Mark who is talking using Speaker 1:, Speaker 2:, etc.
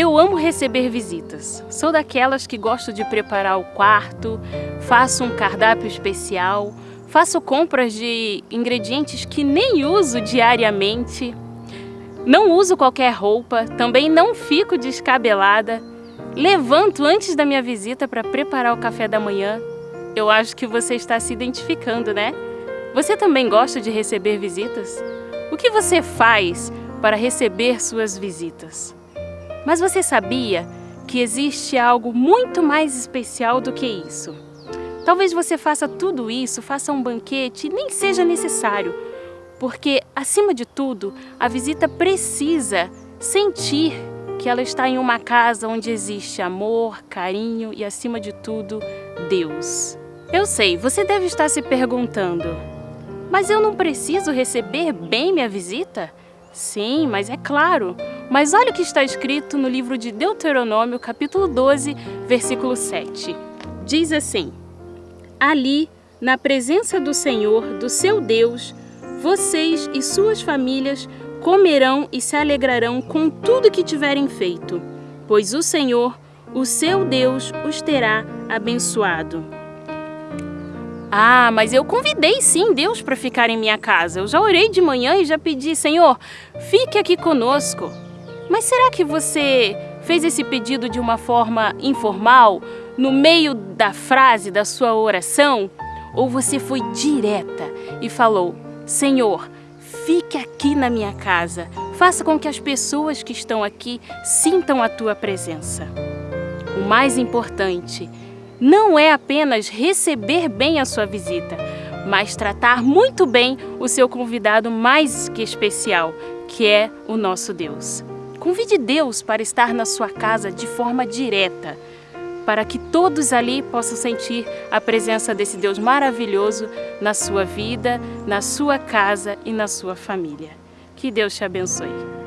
Speaker 1: Eu amo receber visitas. Sou daquelas que gosto de preparar o quarto, faço um cardápio especial, faço compras de ingredientes que nem uso diariamente, não uso qualquer roupa, também não fico descabelada, levanto antes da minha visita para preparar o café da manhã. Eu acho que você está se identificando, né? Você também gosta de receber visitas? O que você faz para receber suas visitas? Mas você sabia que existe algo muito mais especial do que isso? Talvez você faça tudo isso, faça um banquete e nem seja necessário, porque, acima de tudo, a visita precisa sentir que ela está em uma casa onde existe amor, carinho e, acima de tudo, Deus. Eu sei, você deve estar se perguntando, mas eu não preciso receber bem minha visita? Sim, mas é claro. Mas olha o que está escrito no livro de Deuteronômio, capítulo 12, versículo 7. Diz assim: Ali, na presença do Senhor, do seu Deus, vocês e suas famílias comerão e se alegrarão com tudo que tiverem feito, pois o Senhor, o seu Deus, os terá abençoado. Ah, mas eu convidei sim Deus para ficar em minha casa. Eu já orei de manhã e já pedi, Senhor, fique aqui conosco. Mas será que você fez esse pedido de uma forma informal, no meio da frase da sua oração? Ou você foi direta e falou, Senhor, fique aqui na minha casa, faça com que as pessoas que estão aqui sintam a tua presença. O mais importante não é apenas receber bem a sua visita, mas tratar muito bem o seu convidado mais que especial, que é o nosso Deus. Convide Deus para estar na sua casa de forma direta, para que todos ali possam sentir a presença desse Deus maravilhoso na sua vida, na sua casa e na sua família. Que Deus te abençoe.